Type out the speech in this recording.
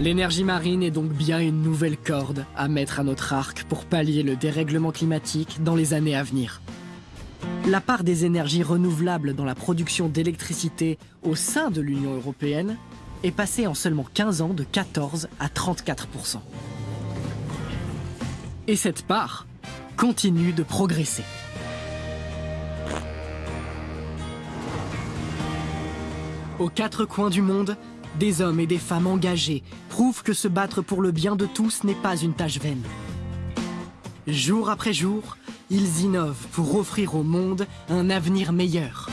L'énergie marine est donc bien une nouvelle corde à mettre à notre arc pour pallier le dérèglement climatique dans les années à venir. La part des énergies renouvelables dans la production d'électricité au sein de l'Union européenne est passée en seulement 15 ans de 14 à 34% Et cette part continue de progresser. Aux quatre coins du monde, des hommes et des femmes engagés prouvent que se battre pour le bien de tous n'est pas une tâche vaine. Jour après jour, ils innovent pour offrir au monde un avenir meilleur.